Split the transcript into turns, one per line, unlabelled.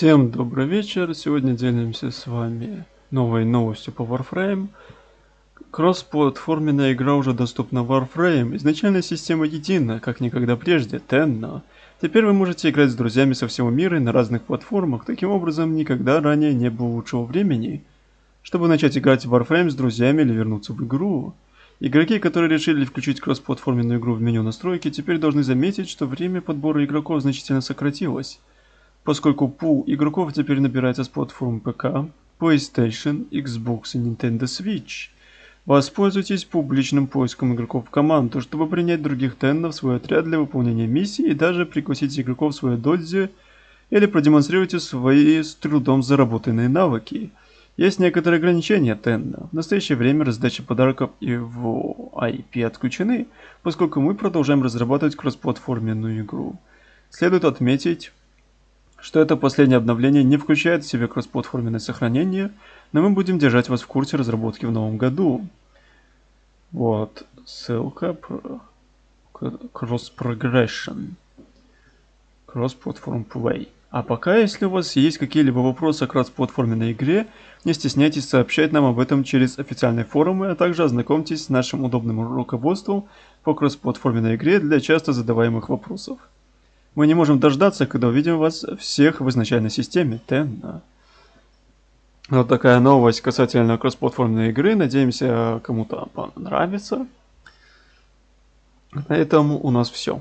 Всем добрый вечер. Сегодня делимся с вами новой новостью по Warframe. Кроссплатформенная игра уже доступна в Warframe. Изначальная система едина, как никогда прежде, Tenno. Теперь вы можете играть с друзьями со всего мира и на разных платформах. Таким образом, никогда ранее не было лучшего времени, чтобы начать играть в Warframe с друзьями или вернуться в игру. Игроки, которые решили включить кроссплатформенную игру в меню настройки, теперь должны заметить, что время подбора игроков значительно сократилось поскольку пул игроков теперь набирается с платформ ПК, PlayStation, Xbox и Nintendo Switch. Воспользуйтесь публичным поиском игроков команду, чтобы принять других теннов в свой отряд для выполнения миссии и даже пригласить игроков в свою додзи или продемонстрируйте свои с трудом заработанные навыки. Есть некоторые ограничения Тенна. В настоящее время раздача подарков и в IP отключены, поскольку мы продолжаем разрабатывать кроссплатформенную игру. Следует отметить, что это последнее обновление не включает в себя кроссплатформенное сохранение, но мы будем держать вас в курсе разработки в новом году. Вот, ссылка Cross Progression. Cross Platform Play. А пока, если у вас есть какие-либо вопросы о кроссплатформенной игре, не стесняйтесь сообщать нам об этом через официальные форумы, а также ознакомьтесь с нашим удобным руководством по кроссплатформенной игре для часто задаваемых вопросов. Мы не можем дождаться, когда увидим вас всех в изначальной системе Тенна. Вот такая новость касательно кроссплатформенной игры. Надеемся, кому-то понравится. На этом у нас все.